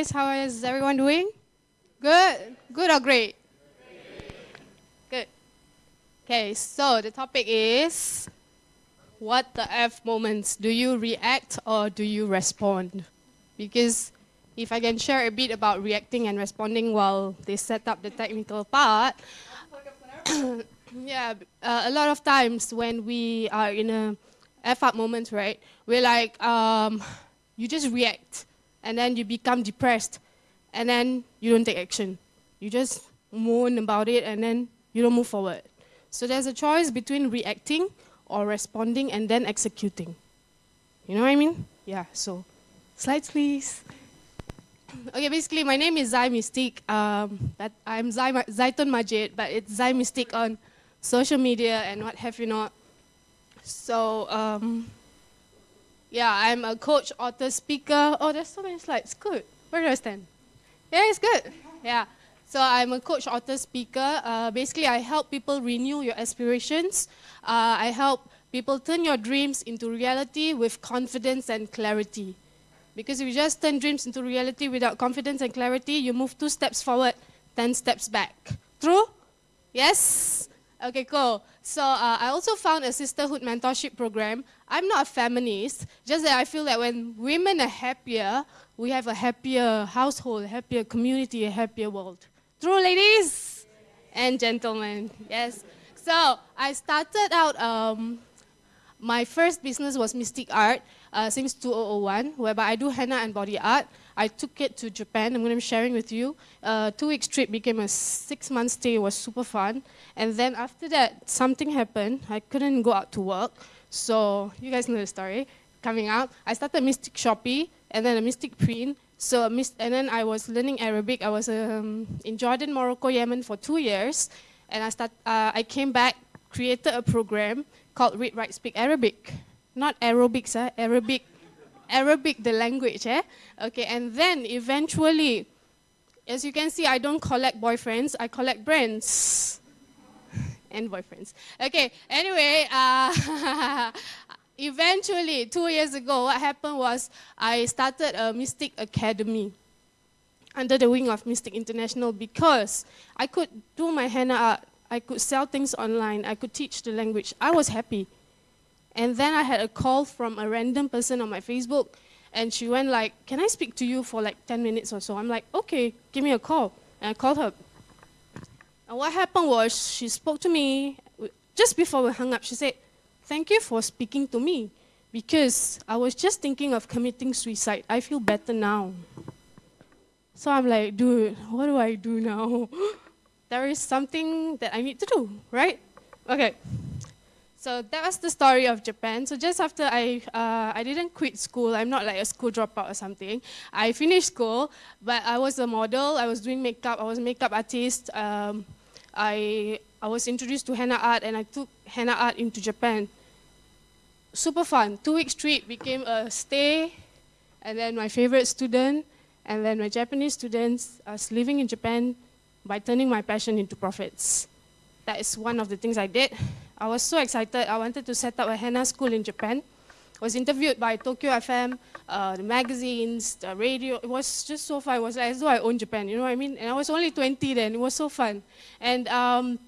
guys. How is everyone doing? Good? Good or great? Good. Okay, so the topic is what the F moments? Do you react or do you respond? Because if I can share a bit about reacting and responding while they set up the technical part, yeah, uh, a lot of times when we are in a F up moment, right, we're like, um, you just react and then you become depressed and then you don't take action. You just moan about it and then you don't move forward. So there's a choice between reacting or responding and then executing. You know what I mean? Yeah, so slides please. Okay, basically my name is Zai Mystique. Um, but I'm Zai, Zaitun Majid, but it's Zai Mystique on social media and what have you not. So, um, yeah, I'm a coach, author, speaker. Oh, there's so many slides. Good. Where do I stand? Yeah, it's good. Yeah. So I'm a coach, author, speaker. Uh, basically, I help people renew your aspirations. Uh, I help people turn your dreams into reality with confidence and clarity. Because if you just turn dreams into reality without confidence and clarity, you move two steps forward, 10 steps back. True? Yes? Okay, cool. So uh, I also found a sisterhood mentorship program. I'm not a feminist, just that I feel that when women are happier, we have a happier household, a happier community, a happier world. True, ladies and gentlemen. Yes. So I started out, um, my first business was Mystic Art uh, since 2001, whereby I do henna and body art. I took it to Japan. I'm going to be sharing with you. Uh, two weeks trip became a six month stay. It was super fun. And then after that, something happened. I couldn't go out to work. So you guys know the story. Coming out, I started Mystic Shopee and then a Mystique Print. So and then I was learning Arabic. I was um, in Jordan, Morocco, Yemen for two years. And I, start, uh, I came back, created a program called Read, Write, Speak Arabic. Not aerobics, eh? Arabic Arabic, the language, eh? Okay, and then eventually, as you can see, I don't collect boyfriends, I collect brands. and boyfriends. Okay, anyway, uh, eventually, two years ago, what happened was I started a Mystic Academy under the wing of Mystic International because I could do my henna art, I could sell things online, I could teach the language. I was happy. And then I had a call from a random person on my Facebook, and she went like, can I speak to you for like 10 minutes or so? I'm like, okay, give me a call. And I called her. And what happened was she spoke to me, just before we hung up, she said, thank you for speaking to me, because I was just thinking of committing suicide. I feel better now. So I'm like, dude, what do I do now? there is something that I need to do, right? Okay. So that was the story of Japan. So just after I, uh, I didn't quit school, I'm not like a school dropout or something. I finished school, but I was a model, I was doing makeup, I was a makeup artist. Um, I, I was introduced to henna art and I took henna art into Japan. Super fun, two weeks trip became a stay, and then my favorite student, and then my Japanese students, was living in Japan by turning my passion into profits. That is one of the things I did. I was so excited. I wanted to set up a henna school in Japan. I was interviewed by Tokyo FM, uh, the magazines, the radio. It was just so fun. It was as though I owned Japan, you know what I mean? And I was only 20 then. It was so fun. And, um,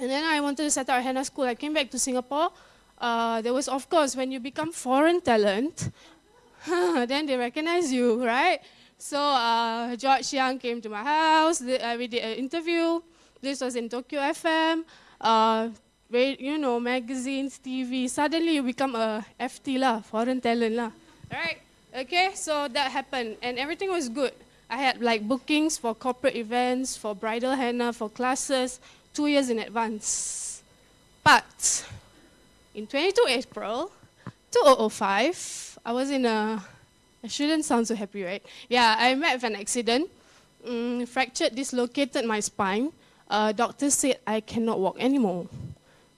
and then I wanted to set up a henna school. I came back to Singapore. Uh, there was, of course, when you become foreign talent, then they recognize you, right? So uh, George Young came to my house. Uh, we did an interview. This was in Tokyo FM. You know, magazines, TV, suddenly you become a FT lah, foreign talent lah. Right? Okay, so that happened and everything was good. I had like bookings for corporate events, for bridal henna, for classes, two years in advance. But in 22 April 2005, I was in a, I shouldn't sound so happy, right? Yeah, I met with an accident, mm, fractured, dislocated my spine. Uh, doctor said I cannot walk anymore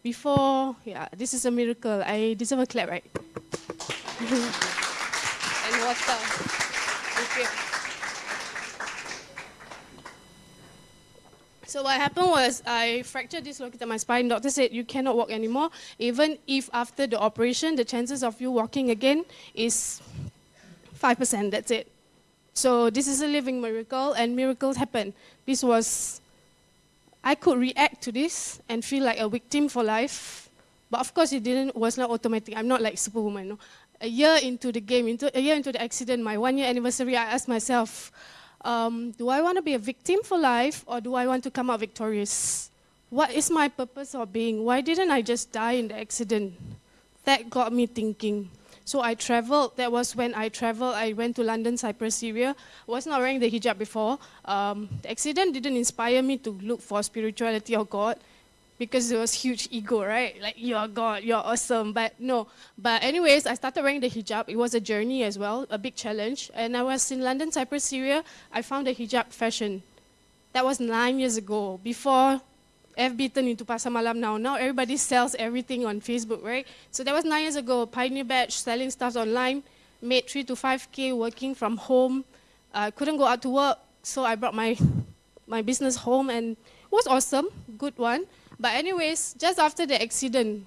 before, yeah, this is a miracle. I deserve a clap, right? and water. Thank you. So what happened was I fractured dislocated my spine. Doctor said you cannot walk anymore. Even if after the operation, the chances of you walking again is 5%, that's it. So this is a living miracle, and miracles happen. This was, I could react to this and feel like a victim for life, but of course it didn't. Was not automatic. I'm not like Superwoman. No. A year into the game, into a year into the accident, my one year anniversary, I asked myself, um, do I want to be a victim for life, or do I want to come out victorious? What is my purpose of being? Why didn't I just die in the accident? That got me thinking. So I traveled. That was when I traveled. I went to London, Cyprus, Syria. was not wearing the hijab before. Um, the accident didn't inspire me to look for spirituality or God because it was huge ego, right? Like, you're God, you're awesome. But no. But anyways, I started wearing the hijab. It was a journey as well, a big challenge. And I was in London, Cyprus, Syria. I found the hijab fashion. That was nine years ago, before FB turned into Pasar Malam now. Now everybody sells everything on Facebook, right? So that was nine years ago. Pioneer Batch, selling stuff online, made three to five K working from home. I uh, couldn't go out to work, so I brought my, my business home and it was awesome, good one. But anyways, just after the accident,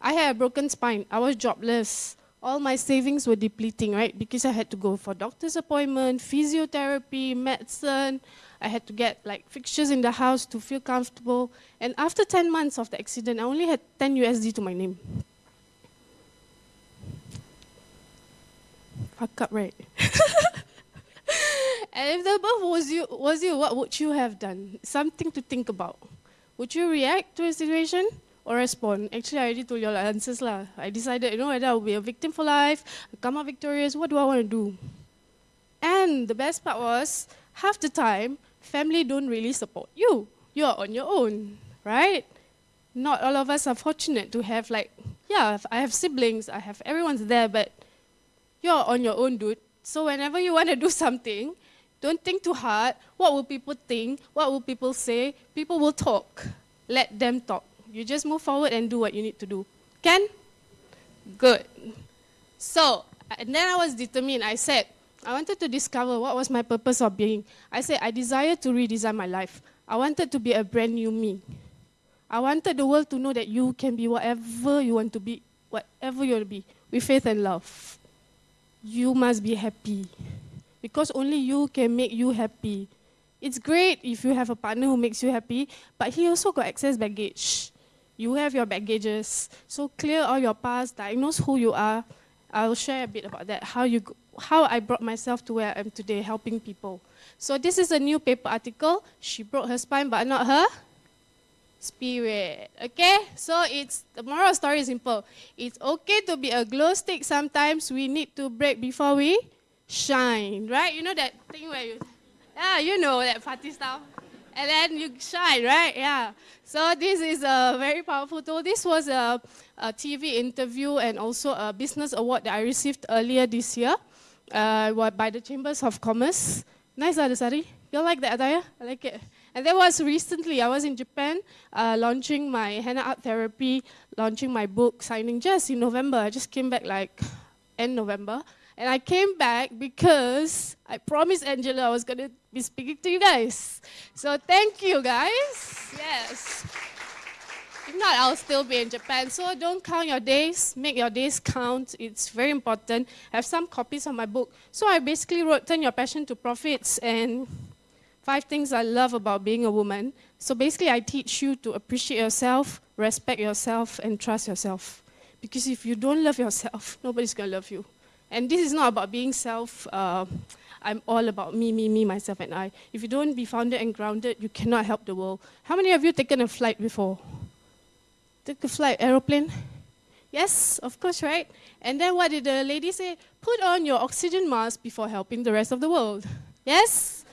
I had a broken spine. I was jobless. All my savings were depleting, right? Because I had to go for doctor's appointment, physiotherapy, medicine, I had to get like fixtures in the house to feel comfortable. And after 10 months of the accident, I only had 10 USD to my name. Fuck up, right? and if the above was you, was you, what would you have done? Something to think about. Would you react to a situation or respond? Actually, I already told you all answers. Lah. I decided, you know, whether I'll be a victim for life, come out victorious, what do I want to do? And the best part was, half the time, family don't really support you. You're on your own, right? Not all of us are fortunate to have like, yeah, I have siblings, I have everyone's there, but you're on your own, dude. So whenever you want to do something, don't think too hard. What will people think? What will people say? People will talk. Let them talk. You just move forward and do what you need to do. Can? Good. So, and then I was determined. I said, I wanted to discover what was my purpose of being. I said, I desire to redesign my life. I wanted to be a brand new me. I wanted the world to know that you can be whatever you want to be, whatever you want to be, with faith and love. You must be happy. Because only you can make you happy. It's great if you have a partner who makes you happy, but he also got excess baggage. You have your baggages. So clear all your past, diagnose who you are. I'll share a bit about that, how you how I brought myself to where I am today, helping people. So this is a new paper article. She broke her spine, but not her spirit. Okay? So it's the moral story is simple. It's okay to be a glow stick. Sometimes we need to break before we shine. Right? You know that thing where you yeah, you know that party stuff. And then you shine, right? Yeah. So this is a very powerful tool. This was a, a TV interview and also a business award that I received earlier this year uh, by the Chambers of Commerce. Nice, Adasari. You like that attire? I like it. And that was recently, I was in Japan uh, launching my henna art therapy, launching my book, signing just in November. I just came back like end November. And I came back because I promised Angela I was going to be speaking to you guys. So thank you, guys. Yes. If not, I'll still be in Japan. So don't count your days. Make your days count. It's very important. I have some copies of my book. So I basically wrote Turn Your Passion to Profits and five things I love about being a woman. So basically, I teach you to appreciate yourself, respect yourself, and trust yourself. Because if you don't love yourself, nobody's going to love you. And this is not about being self, uh, I'm all about me, me, me, myself, and I. If you don't be founded and grounded, you cannot help the world. How many of you taken a flight before? Took a flight, aeroplane? Yes, of course, right? And then what did the lady say? Put on your oxygen mask before helping the rest of the world. Yes?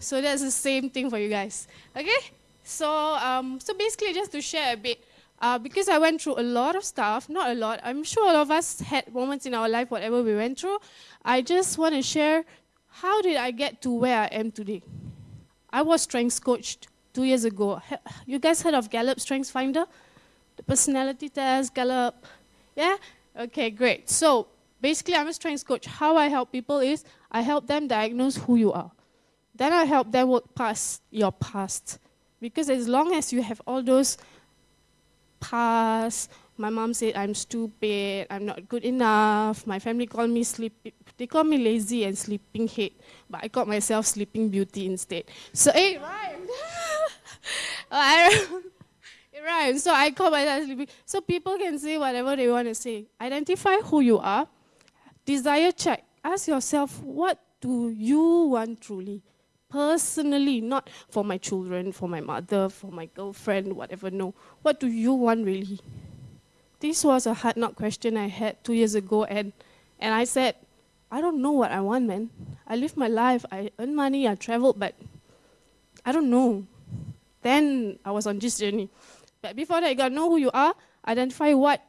So that's the same thing for you guys. Okay? So, um, so basically, just to share a bit, uh, because I went through a lot of stuff, not a lot, I'm sure all of us had moments in our life, whatever we went through. I just want to share how did I get to where I am today? I was strength coached two years ago. You guys heard of Gallup Strengths Finder? The personality test, Gallup. Yeah? Okay, great. So basically, I'm a strengths coach. How I help people is I help them diagnose who you are. Then I help them work past your past. Because as long as you have all those past, My mom said I'm stupid, I'm not good enough. My family called me sleepy, They call me lazy and sleeping head, but I called myself sleeping beauty instead. So oh, it rhymed. rhymes. So I call myself sleeping. So people can say whatever they want to say. Identify who you are. Desire check. Ask yourself, what do you want truly? Personally, not for my children, for my mother, for my girlfriend, whatever. No. What do you want really? This was a hard knock question I had two years ago, and, and I said, I don't know what I want, man. I live my life, I earn money, I travel, but I don't know. Then I was on this journey. But before that, you gotta know who you are, identify what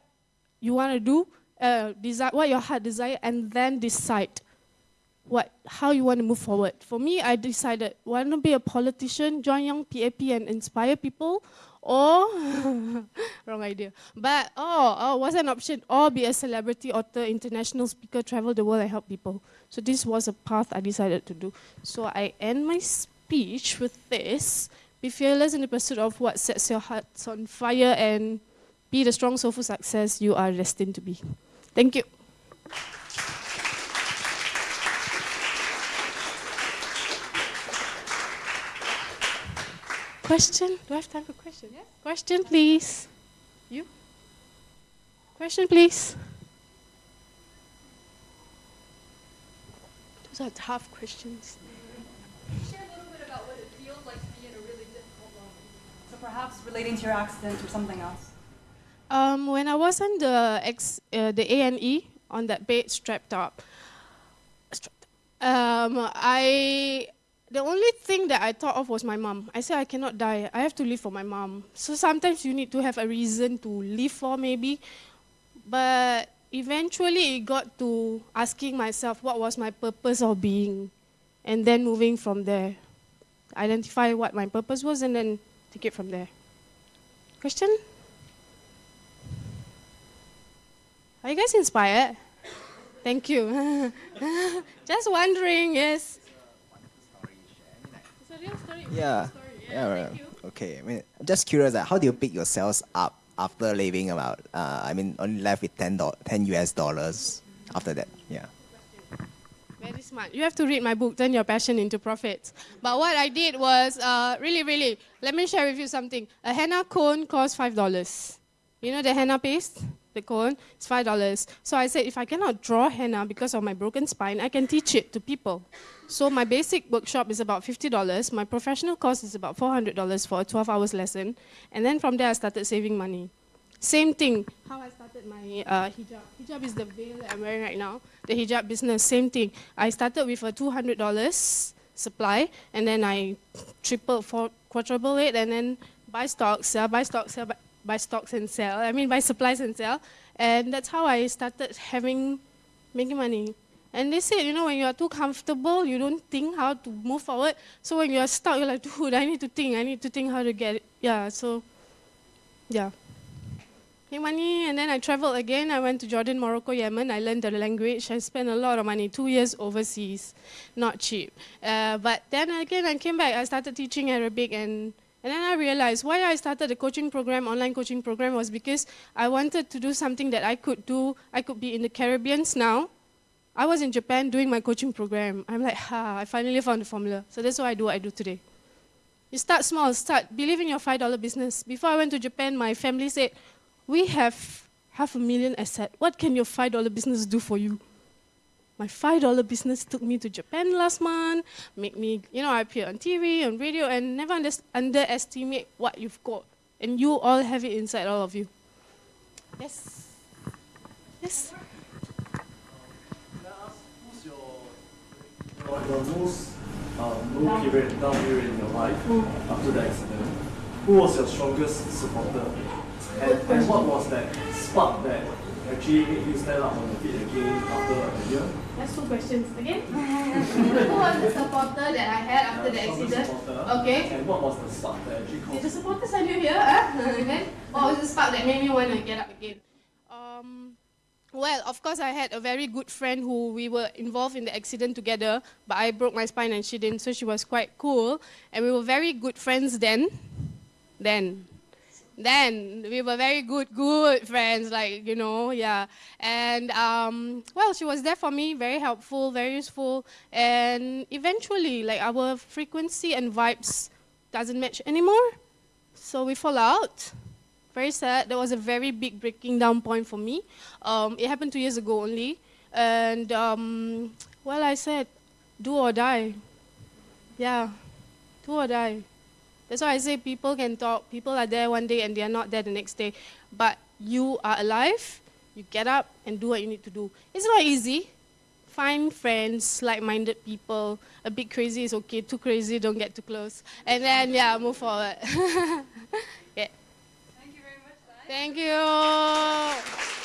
you want to do, uh, desire, what your heart desire, and then decide what, how you want to move forward. For me, I decided, want to be a politician, join Young PAP and inspire people, or, wrong idea, but, oh, oh, what's an option? Or be a celebrity author, international speaker, travel the world and help people. So this was a path I decided to do. So I end my speech with this. Be fearless in the pursuit of what sets your hearts on fire and be the strong soul for success you are destined to be. Thank you. Question? Do I have time for question? Yes. Question, please. You? Question, please. Those are tough questions. Perhaps relating to your accident or something else. Um, when I was on the uh, the A and E on that bed strapped up, strapped, um, I the only thing that I thought of was my mom. I said I cannot die. I have to live for my mom. So sometimes you need to have a reason to live for maybe. But eventually it got to asking myself what was my purpose of being. And then moving from there. Identify what my purpose was and then take it from there. Question? Are you guys inspired? Thank you. Just wondering, yes real story. Yeah. Yeah, right. Okay. I mean, I'm just curious. Like, how do you pick yourselves up after leaving about? Uh, I mean, only left with 10, 10 US dollars after that. Yeah. Very smart. You have to read my book, Turn Your Passion into Profits. But what I did was, uh, really, really, let me share with you something. A henna cone costs $5. You know the henna paste? The cone? It's $5. So I said, if I cannot draw henna because of my broken spine, I can teach it to people. So my basic workshop is about $50. My professional course is about $400 for a 12 hours lesson. And then from there, I started saving money. Same thing, how I started my uh, hijab. Hijab is the veil that I'm wearing right now. The hijab business, same thing. I started with a $200 supply, and then I triple, four, quadrupled it, and then buy stocks, sell, buy stocks, sell, buy, buy stocks and sell. I mean, buy supplies and sell. And that's how I started having, making money. And they said, you know, when you are too comfortable, you don't think how to move forward. So when you are stuck, you're like, dude, I need to think. I need to think how to get it. Yeah, so, yeah. Money, and then I traveled again. I went to Jordan, Morocco, Yemen. I learned the language. I spent a lot of money, two years overseas. Not cheap. Uh, but then again, I came back. I started teaching Arabic, and, and then I realized why I started the coaching program, online coaching program, was because I wanted to do something that I could do. I could be in the Caribbean now, I was in Japan doing my coaching program. I'm like, ha, I finally found the formula. So that's what I do what I do today. You start small, start, believe in your $5 business. Before I went to Japan, my family said, we have half a million asset. What can your $5 business do for you? My $5 business took me to Japan last month, make me, you know, I appear on TV, on radio, and never under underestimate what you've got. And you all have it inside all of you. Yes? Yes? your most um, low period, down period in your life after the accident, who was your strongest supporter? And, and what was that spark that actually made you stand up on your feet again after a year? That's two questions. Again? who was the supporter that I had after the accident? Okay. And what was the spark that actually caused Did the supporters are you here? Huh? then what was the spark that made me want to get up again? Um, well, of course, I had a very good friend who we were involved in the accident together, but I broke my spine and she didn't, so she was quite cool. And we were very good friends then. Then. Then we were very good, good friends, like, you know, yeah. And, um, well, she was there for me, very helpful, very useful. And eventually, like, our frequency and vibes doesn't match anymore. So we fall out. Very sad. That was a very big breaking down point for me. Um, it happened two years ago only. And, um, well, I said, do or die. Yeah, do or die. That's why I say people can talk, people are there one day and they are not there the next day. But you are alive, you get up and do what you need to do. It's not easy. Find friends, like-minded people. A bit crazy is okay, too crazy, don't get too close. And then, yeah, move forward. yeah. Thank you very much, Sai. Thank you.